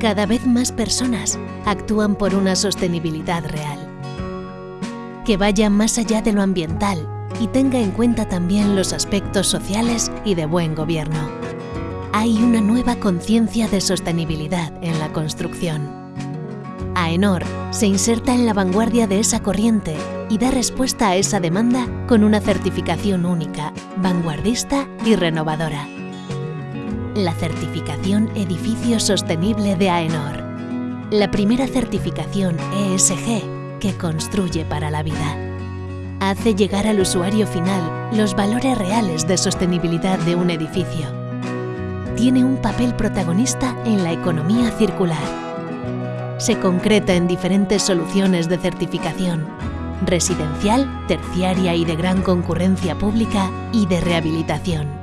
Cada vez más personas actúan por una sostenibilidad real, que vaya más allá de lo ambiental y tenga en cuenta también los aspectos sociales y de buen gobierno. Hay una nueva conciencia de sostenibilidad en la construcción. AENOR se inserta en la vanguardia de esa corriente y da respuesta a esa demanda con una certificación única, vanguardista y renovadora. La certificación Edificio Sostenible de AENOR. La primera certificación ESG que construye para la vida. Hace llegar al usuario final los valores reales de sostenibilidad de un edificio. Tiene un papel protagonista en la economía circular se concreta en diferentes soluciones de certificación, residencial, terciaria y de gran concurrencia pública y de rehabilitación.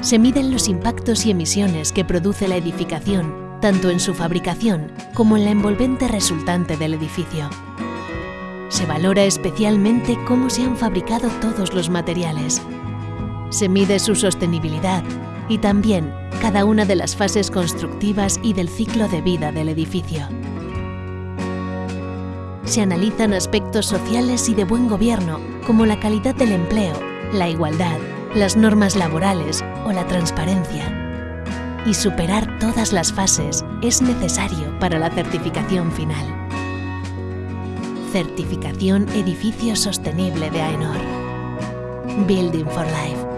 Se miden los impactos y emisiones que produce la edificación, tanto en su fabricación como en la envolvente resultante del edificio. Se valora especialmente cómo se han fabricado todos los materiales. Se mide su sostenibilidad y también cada una de las fases constructivas y del ciclo de vida del edificio. Se analizan aspectos sociales y de buen gobierno, como la calidad del empleo, la igualdad, las normas laborales la transparencia. Y superar todas las fases es necesario para la certificación final. Certificación Edificio Sostenible de AENOR. Building for Life.